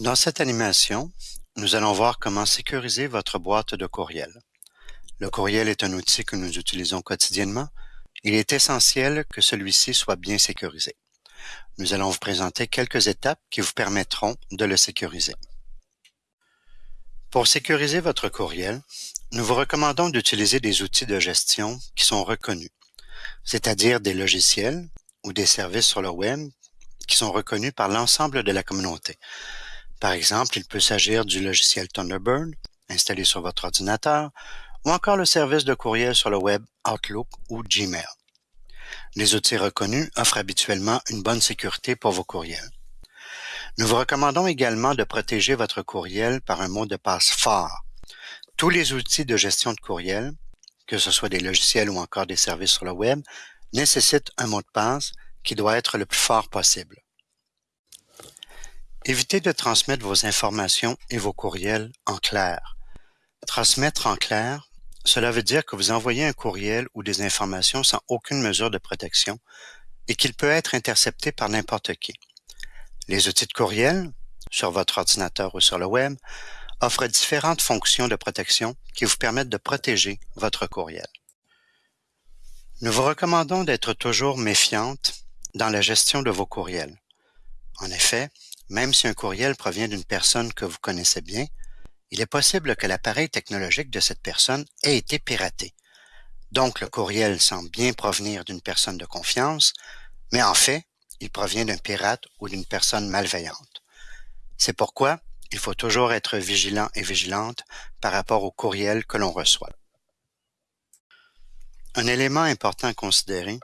Dans cette animation, nous allons voir comment sécuriser votre boîte de courriel. Le courriel est un outil que nous utilisons quotidiennement. Il est essentiel que celui-ci soit bien sécurisé. Nous allons vous présenter quelques étapes qui vous permettront de le sécuriser. Pour sécuriser votre courriel, nous vous recommandons d'utiliser des outils de gestion qui sont reconnus, c'est-à-dire des logiciels ou des services sur le web qui sont reconnus par l'ensemble de la communauté, par exemple, il peut s'agir du logiciel Thunderbird installé sur votre ordinateur ou encore le service de courriel sur le web Outlook ou Gmail. Les outils reconnus offrent habituellement une bonne sécurité pour vos courriels. Nous vous recommandons également de protéger votre courriel par un mot de passe fort. Tous les outils de gestion de courriel, que ce soit des logiciels ou encore des services sur le web, nécessitent un mot de passe qui doit être le plus fort possible. Évitez de transmettre vos informations et vos courriels en clair. Transmettre en clair, cela veut dire que vous envoyez un courriel ou des informations sans aucune mesure de protection et qu'il peut être intercepté par n'importe qui. Les outils de courriel, sur votre ordinateur ou sur le web, offrent différentes fonctions de protection qui vous permettent de protéger votre courriel. Nous vous recommandons d'être toujours méfiante dans la gestion de vos courriels. En effet, même si un courriel provient d'une personne que vous connaissez bien, il est possible que l'appareil technologique de cette personne ait été piraté. Donc le courriel semble bien provenir d'une personne de confiance, mais en fait, il provient d'un pirate ou d'une personne malveillante. C'est pourquoi il faut toujours être vigilant et vigilante par rapport au courriel que l'on reçoit. Un élément important à considérer,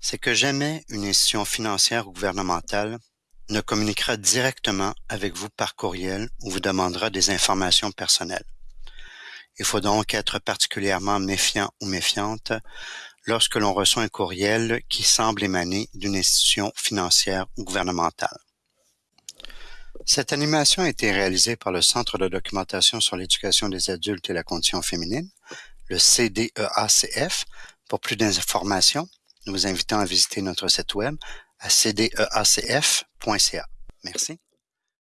c'est que jamais une institution financière ou gouvernementale ne communiquera directement avec vous par courriel ou vous demandera des informations personnelles. Il faut donc être particulièrement méfiant ou méfiante lorsque l'on reçoit un courriel qui semble émaner d'une institution financière ou gouvernementale. Cette animation a été réalisée par le Centre de documentation sur l'éducation des adultes et la condition féminine, le CDEACF. Pour plus d'informations, nous vous invitons à visiter notre site web à cdeacf.ca. Merci.